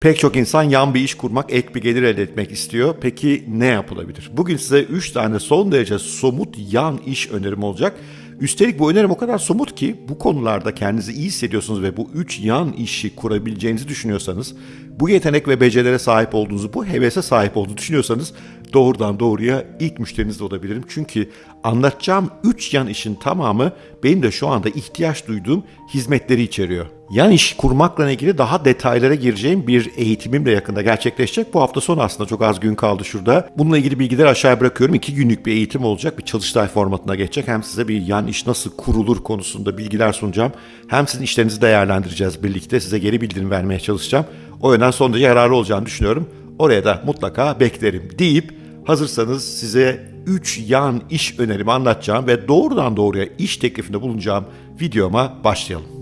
Pek çok insan yan bir iş kurmak, ek bir gelir elde etmek istiyor. Peki ne yapılabilir? Bugün size 3 tane son derece somut yan iş önerim olacak. Üstelik bu önerim o kadar somut ki bu konularda kendinizi iyi hissediyorsunuz ve bu 3 yan işi kurabileceğinizi düşünüyorsanız, bu yetenek ve becerilere sahip olduğunuzu, bu hevese sahip olduğunuzu düşünüyorsanız doğrudan doğruya ilk müşteriniz de olabilirim. Çünkü anlatacağım 3 yan işin tamamı benim de şu anda ihtiyaç duyduğum hizmetleri içeriyor. Yan iş kurmakla ilgili daha detaylara gireceğim bir eğitimim de yakında gerçekleşecek. Bu hafta sonu aslında çok az gün kaldı şurada. Bununla ilgili bilgileri aşağıya bırakıyorum. İki günlük bir eğitim olacak. Bir çalıştay formatına geçecek. Hem size bir yan iş nasıl kurulur konusunda bilgiler sunacağım. Hem sizin işlerinizi değerlendireceğiz birlikte. Size geri bildirim vermeye çalışacağım. O yönden son derece yararlı olacağını düşünüyorum. Oraya da mutlaka beklerim deyip hazırsanız size 3 yan iş önerimi anlatacağım ve doğrudan doğruya iş teklifinde bulunacağım videoma başlayalım.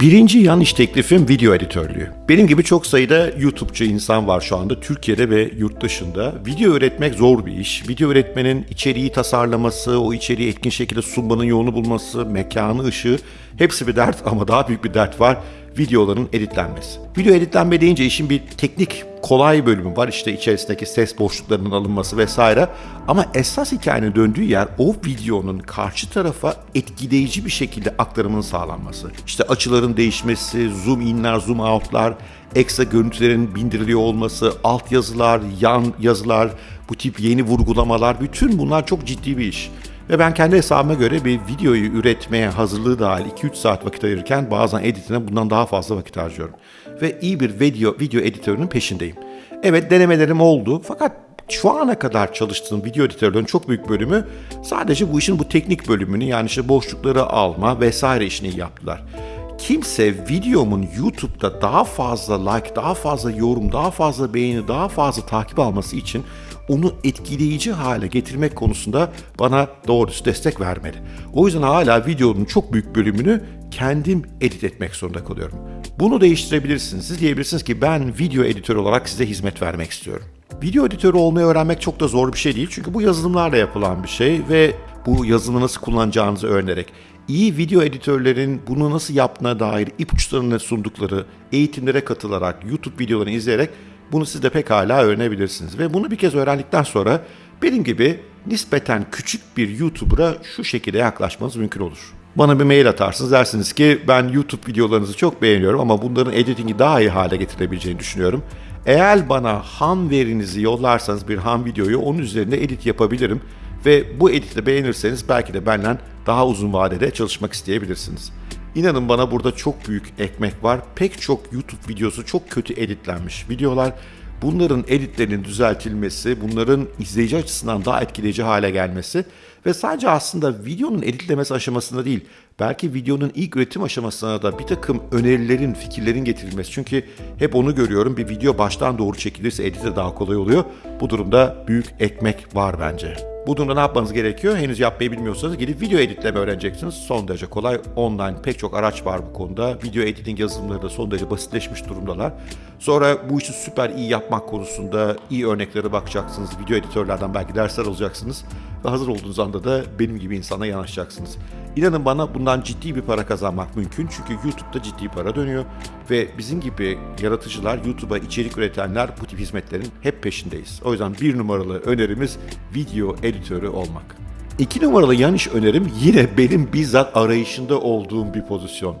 Birinci yan iş teklifim video editörlüğü. Benim gibi çok sayıda YouTube'cu insan var şu anda Türkiye'de ve yurt dışında. Video üretmek zor bir iş. Video üretmenin içeriği tasarlaması, o içeriği etkin şekilde sunmanın yolunu bulması, mekanı, ışığı hepsi bir dert ama daha büyük bir dert var videoların editlenmesi. Video editlenme deyince işin bir teknik kolay bölümü var. İşte içerisindeki ses boşluklarının alınması vesaire. Ama esas hikayenin döndüğü yer o videonun karşı tarafa etkileyici bir şekilde aktarımının sağlanması. İşte açıların değişmesi, zoom inler, zoom outlar, ekstra görüntülerin bindiriliyor olması, alt yazılar, yan yazılar, bu tip yeni vurgulamalar bütün bunlar çok ciddi bir iş. Ve ben kendi hesabıma göre bir videoyu üretmeye hazırlığı dahil 2-3 saat vakit ayırırken bazen editine bundan daha fazla vakit harcıyorum. Ve iyi bir video, video editörünün peşindeyim. Evet denemelerim oldu fakat şu ana kadar çalıştığım video editörlerinin çok büyük bölümü sadece bu işin bu teknik bölümünü yani işte boşlukları alma vesaire işini yaptılar. Kimse videomun YouTube'da daha fazla like, daha fazla yorum, daha fazla beğeni, daha fazla takip alması için onu etkileyici hale getirmek konusunda bana doğrusu destek vermedi. O yüzden hala videonun çok büyük bölümünü kendim edit etmek zorunda kalıyorum. Bunu değiştirebilirsiniz. Siz diyebilirsiniz ki ben video editör olarak size hizmet vermek istiyorum. Video editörü olmayı öğrenmek çok da zor bir şey değil. Çünkü bu yazılımlarla yapılan bir şey ve bu yazılımı nasıl kullanacağınızı öğrenerek iyi video editörlerin bunu nasıl yaptığına dair ipuçlarını sundukları eğitimlere katılarak, YouTube videolarını izleyerek bunu siz de pekala öğrenebilirsiniz. Ve bunu bir kez öğrendikten sonra benim gibi nispeten küçük bir YouTuber'a şu şekilde yaklaşmanız mümkün olur. Bana bir mail atarsınız dersiniz ki ben YouTube videolarınızı çok beğeniyorum ama bunların editingi daha iyi hale getirebileceğini düşünüyorum. Eğer bana ham verinizi yollarsanız bir ham videoyu onun üzerinde edit yapabilirim ve bu editi beğenirseniz belki de benden daha uzun vadede çalışmak isteyebilirsiniz. İnanın bana burada çok büyük ekmek var. Pek çok YouTube videosu çok kötü editlenmiş videolar. Bunların editlerinin düzeltilmesi, bunların izleyici açısından daha etkileyici hale gelmesi ve sadece aslında videonun editlemesi aşamasında değil, belki videonun ilk üretim aşamasına da bir takım önerilerin, fikirlerin getirilmesi. Çünkü hep onu görüyorum, bir video baştan doğru çekilirse edite daha kolay oluyor. Bu durumda büyük ekmek var bence. Bu durumda ne yapmanız gerekiyor? Henüz yapmayı bilmiyorsanız gidip video editleme öğreneceksiniz. Son derece kolay. Online pek çok araç var bu konuda. Video editing yazılımları da son derece basitleşmiş durumdalar. Sonra bu işi süper iyi yapmak konusunda iyi örneklere bakacaksınız. Video editörlerden belki dersler alacaksınız. Ve hazır olduğunuz anda da benim gibi insana yanaşacaksınız. İnanın bana bundan ciddi bir para kazanmak mümkün. Çünkü YouTube'da ciddi para dönüyor. Ve bizim gibi yaratıcılar, YouTube'a içerik üretenler bu tip hizmetlerin hep peşindeyiz. O yüzden bir numaralı önerimiz video editörü olmak. İki numaralı yan iş önerim yine benim bizzat arayışında olduğum bir pozisyon.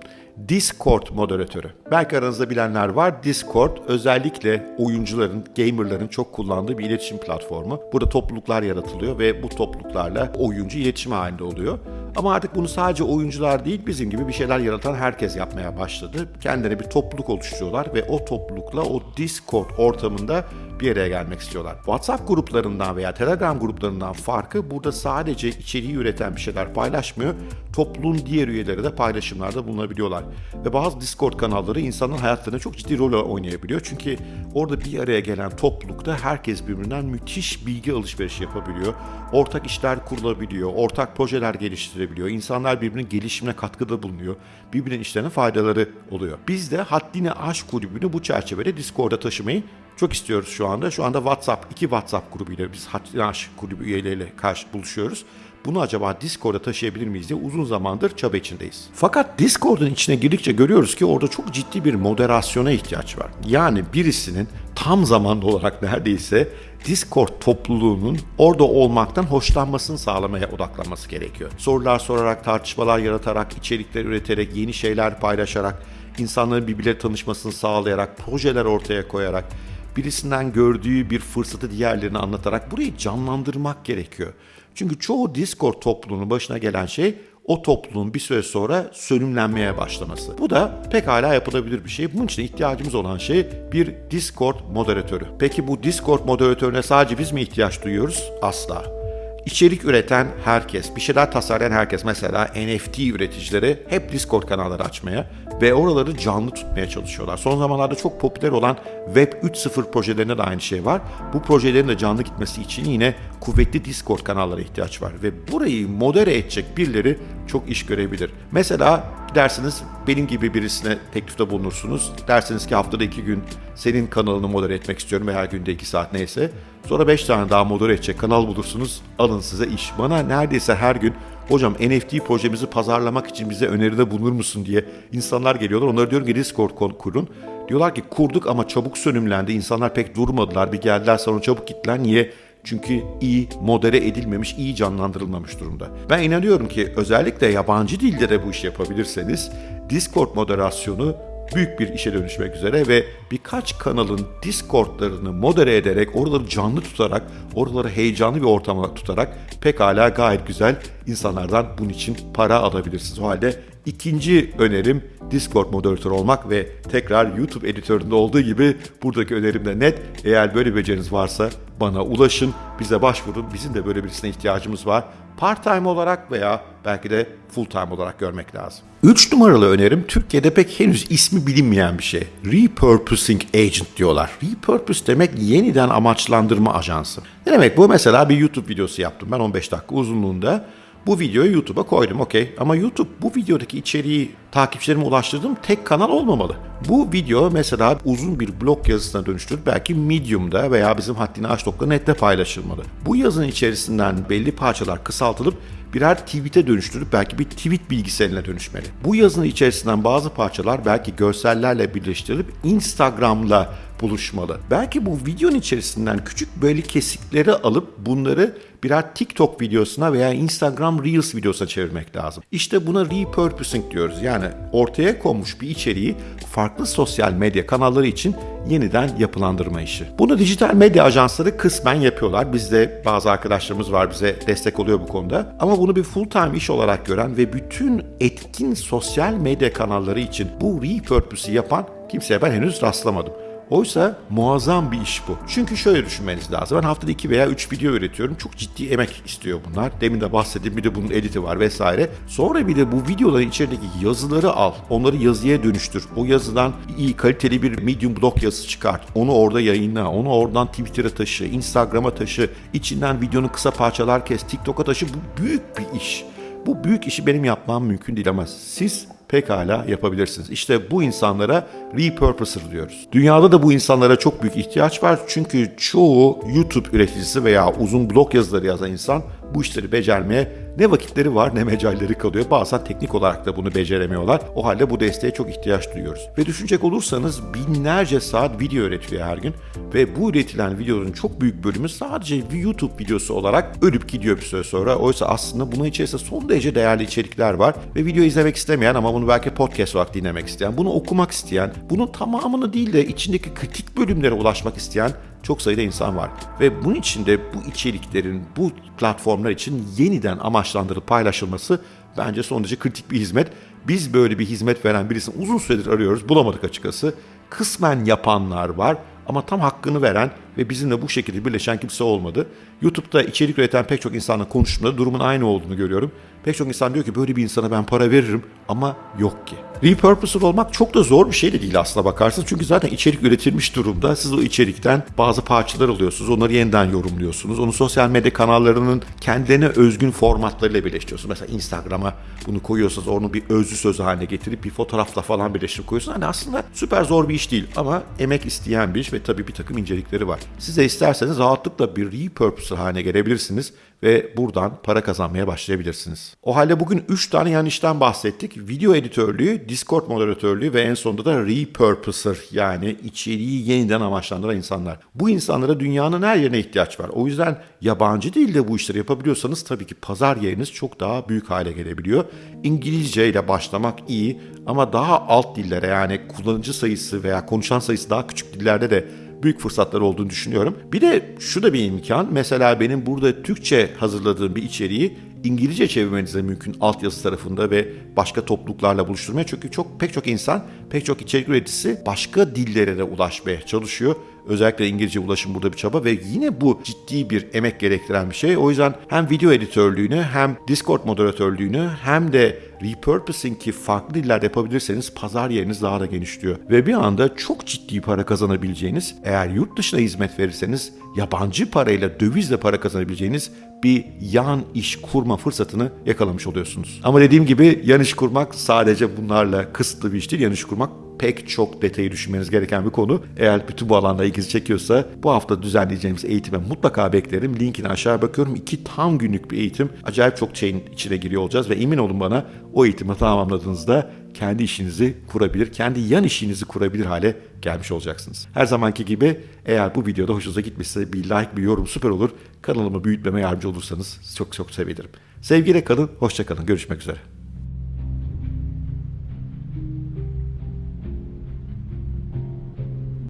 Discord moderatörü. Belki aranızda bilenler var. Discord özellikle oyuncuların, gamerların çok kullandığı bir iletişim platformu. Burada topluluklar yaratılıyor ve bu topluluklarla oyuncu iletişim halinde oluyor. Ama artık bunu sadece oyuncular değil bizim gibi bir şeyler yaratan herkes yapmaya başladı. Kendilerine bir topluluk oluşturuyorlar ve o toplulukla o Discord ortamında bir araya gelmek istiyorlar. WhatsApp gruplarından veya Telegram gruplarından farkı burada sadece içeriği üreten bir şeyler paylaşmıyor. Topluluğun diğer üyeleri de paylaşımlarda bulunabiliyorlar. Ve bazı Discord kanalları insanın hayatlarına çok ciddi rol oynayabiliyor. Çünkü orada bir araya gelen toplulukta herkes birbirinden müthiş bilgi alışverişi yapabiliyor. Ortak işler kurulabiliyor, ortak projeler geliştirebiliyor. İnsanlar birbirinin gelişimine katkıda bulunuyor. Birbirinin işlerine faydaları oluyor. Biz de Haddini Aşk Kulübü'nü bu çerçevede Discord'a taşımayı çok istiyoruz şu anda. Şu anda WhatsApp, iki WhatsApp grubuyla biz Haddini Aşk Kulübü üyeleriyle karşı buluşuyoruz. bunu acaba Discord'a taşıyabilir miyiz diye uzun zamandır çaba içindeyiz. Fakat Discord'un içine girdikçe görüyoruz ki orada çok ciddi bir moderasyona ihtiyaç var. Yani birisinin tam zamanlı olarak neredeyse Discord topluluğunun orada olmaktan hoşlanmasını sağlamaya odaklanması gerekiyor. Sorular sorarak, tartışmalar yaratarak, içerikler üreterek, yeni şeyler paylaşarak, insanların birbirleriyle tanışmasını sağlayarak, projeler ortaya koyarak, birisinden gördüğü bir fırsatı diğerlerine anlatarak burayı canlandırmak gerekiyor. Çünkü çoğu Discord topluluğunun başına gelen şey o topluluğun bir süre sonra sönümlenmeye başlaması. Bu da pekala yapılabilir bir şey. Bunun için ihtiyacımız olan şey bir Discord moderatörü. Peki bu Discord moderatörüne sadece biz mi ihtiyaç duyuyoruz? Asla. İçerik üreten herkes, bir şeyler tasarlayan herkes mesela NFT üreticileri hep Discord kanalları açmaya ve oraları canlı tutmaya çalışıyorlar. Son zamanlarda çok popüler olan Web 3.0 projelerinde de aynı şey var. Bu projelerin de canlı gitmesi için yine kuvvetli Discord kanallara ihtiyaç var ve burayı modere edecek birileri çok iş görebilir. Mesela dersiniz benim gibi birisine teklifte bulunursunuz. Dersiniz ki haftada iki gün senin kanalını modere etmek istiyorum ve her günde iki saat neyse. Sonra beş tane daha modere edecek kanal bulursunuz. Alın size iş. Bana neredeyse her gün hocam NFT projemizi pazarlamak için bize öneride bulunur musun diye insanlar geliyorlar. Onlara diyorum ki Discord kurun. Diyorlar ki kurduk ama çabuk sönümlendi. İnsanlar pek durmadılar. Bir geldiler sonra çabuk gittiler. Niye? Çünkü iyi modere edilmemiş, iyi canlandırılmamış durumda. Ben inanıyorum ki özellikle yabancı dilde de bu işi yapabilirseniz Discord moderasyonu büyük bir işe dönüşmek üzere ve birkaç kanalın Discord'larını modere ederek, oraları canlı tutarak, oraları heyecanlı bir ortama tutarak pekala gayet güzel insanlardan bunun için para alabilirsiniz. O halde ikinci önerim Discord moderatörü olmak ve tekrar YouTube editöründe olduğu gibi buradaki önerim de net. Eğer böyle bir beceriniz varsa bana ulaşın, bize başvurun. Bizim de böyle birisine ihtiyacımız var. Part time olarak veya belki de full time olarak görmek lazım. Üç numaralı önerim Türkiye'de pek henüz ismi bilinmeyen bir şey. Repurposing Agent diyorlar. Repurpose demek yeniden amaçlandırma ajansı. Ne demek bu? Mesela bir YouTube videosu yaptım ben 15 dakika uzunluğunda. Bu videoyu YouTube'a koydum okey ama YouTube bu videodaki içeriği takipçilerime ulaştırdığım tek kanal olmamalı. Bu video mesela uzun bir blog yazısına dönüştürüp belki Medium'da veya bizim haddini aç.net'te paylaşılmalı. Bu yazının içerisinden belli parçalar kısaltılıp birer tweet'e dönüştürüp belki bir tweet bilgiseline dönüşmeli. Bu yazının içerisinden bazı parçalar belki görsellerle birleştirilip Instagram'la buluşmalı. Belki bu videonun içerisinden küçük böyle kesikleri alıp bunları birer TikTok videosuna veya Instagram Reels videosuna çevirmek lazım. İşte buna repurposing diyoruz. Yani ortaya konmuş bir içeriği farklı sosyal medya kanalları için yeniden yapılandırma işi. Bunu dijital medya ajansları kısmen yapıyorlar. Bizde bazı arkadaşlarımız var bize destek oluyor bu konuda. Ama bunu bir full time iş olarak gören ve bütün etkin sosyal medya kanalları için bu repurpose'u yapan kimseye ben henüz rastlamadım. Oysa muazzam bir iş bu. Çünkü şöyle düşünmeniz lazım. Ben haftada 2 veya 3 video üretiyorum. Çok ciddi emek istiyor bunlar. Demin de bahsettim. Bir de bunun editi var vesaire. Sonra bir de bu videoların içerideki yazıları al. Onları yazıya dönüştür. O yazıdan iyi kaliteli bir medium blog yazısı çıkart. Onu orada yayınla. Onu oradan Twitter'a taşı, Instagram'a taşı. içinden videonun kısa parçalar kes, TikTok'a taşı. Bu büyük bir iş. Bu büyük işi benim yapmam mümkün değil ama siz pekala yapabilirsiniz. İşte bu insanlara repurposer diyoruz. Dünyada da bu insanlara çok büyük ihtiyaç var. Çünkü çoğu YouTube üreticisi veya uzun blog yazıları yazan insan bu işleri becermeye ne vakitleri var ne mecalleri kalıyor. Bazen teknik olarak da bunu beceremiyorlar. O halde bu desteğe çok ihtiyaç duyuyoruz. Ve düşünecek olursanız binlerce saat video üretiliyor her gün. Ve bu üretilen videoların çok büyük bölümü sadece YouTube videosu olarak ölüp gidiyor bir süre sonra. Oysa aslında bunun içerisinde son derece değerli içerikler var. Ve video izlemek istemeyen ama bunu belki podcast olarak dinlemek isteyen, bunu okumak isteyen, bunun tamamını değil de içindeki kritik bölümlere ulaşmak isteyen çok sayıda insan var. Ve bunun için de bu içeriklerin bu platformlar için yeniden amaçlandırılıp paylaşılması bence son derece kritik bir hizmet. Biz böyle bir hizmet veren birisini uzun süredir arıyoruz. Bulamadık açıkçası. Kısmen yapanlar var ama tam hakkını veren ve bizimle bu şekilde birleşen kimse olmadı. YouTube'da içerik üreten pek çok insanla konuştuğumda durumun aynı olduğunu görüyorum. Pek çok insan diyor ki böyle bir insana ben para veririm ama yok ki. Repurposer olmak çok da zor bir şey de değil aslına bakarsınız. Çünkü zaten içerik üretilmiş durumda. Siz o içerikten bazı parçalar alıyorsunuz. Onları yeniden yorumluyorsunuz. Onu sosyal medya kanallarının kendilerine özgün formatlarıyla birleştiriyorsunuz. Mesela Instagram'a bunu koyuyorsunuz. Onu bir özlü sözü haline getirip bir fotoğrafla falan birleştirip koyuyorsunuz. Hani aslında süper zor bir iş değil ama emek isteyen bir iş ve tabii bir takım incelikleri var. Siz de isterseniz rahatlıkla bir repurposer haline gelebilirsiniz ve buradan para kazanmaya başlayabilirsiniz. O halde bugün 3 tane yan işten bahsettik. Video editörlüğü, Discord moderatörlüğü ve en sonunda da repurposer yani içeriği yeniden amaçlandıran insanlar. Bu insanlara dünyanın her yerine ihtiyaç var. O yüzden yabancı dilde bu işleri yapabiliyorsanız tabii ki pazar yeriniz çok daha büyük hale gelebiliyor. İngilizce ile başlamak iyi ama daha alt dillere yani kullanıcı sayısı veya konuşan sayısı daha küçük dillerde de büyük fırsatlar olduğunu düşünüyorum. Bir de şu da bir imkan. Mesela benim burada Türkçe hazırladığım bir içeriği İngilizce çevirmeniz de mümkün altyazı tarafında ve başka topluluklarla buluşturmaya. Çünkü çok pek çok insan, pek çok içerik üreticisi başka dillere de ulaşmaya çalışıyor. Özellikle İngilizce ulaşım burada bir çaba ve yine bu ciddi bir emek gerektiren bir şey. O yüzden hem video editörlüğünü hem Discord moderatörlüğünü hem de repurposing ki farklı dillerde yapabilirseniz pazar yeriniz daha da genişliyor. Ve bir anda çok ciddi para kazanabileceğiniz, eğer yurt dışına hizmet verirseniz yabancı parayla, dövizle para kazanabileceğiniz bir yan iş kurma fırsatını yakalamış oluyorsunuz. Ama dediğim gibi yan iş kurmak sadece bunlarla kısıtlı bir iş değil. Yan iş kurmak pek çok detayı düşünmeniz gereken bir konu. Eğer bütün bu alanda ilginizi çekiyorsa bu hafta düzenleyeceğimiz eğitime mutlaka beklerim. Linkini aşağıya bakıyorum. İki tam günlük bir eğitim. Acayip çok şeyin içine giriyor olacağız ve emin olun bana o eğitimi tamamladığınızda kendi işinizi kurabilir, kendi yan işinizi kurabilir hale gelmiş olacaksınız. Her zamanki gibi eğer bu videoda hoşunuza gitmişse bir like, bir yorum süper olur. Kanalımı büyütmeme yardımcı olursanız çok çok sevinirim. Sevgiyle kalın, hoşça kalın. Görüşmek üzere.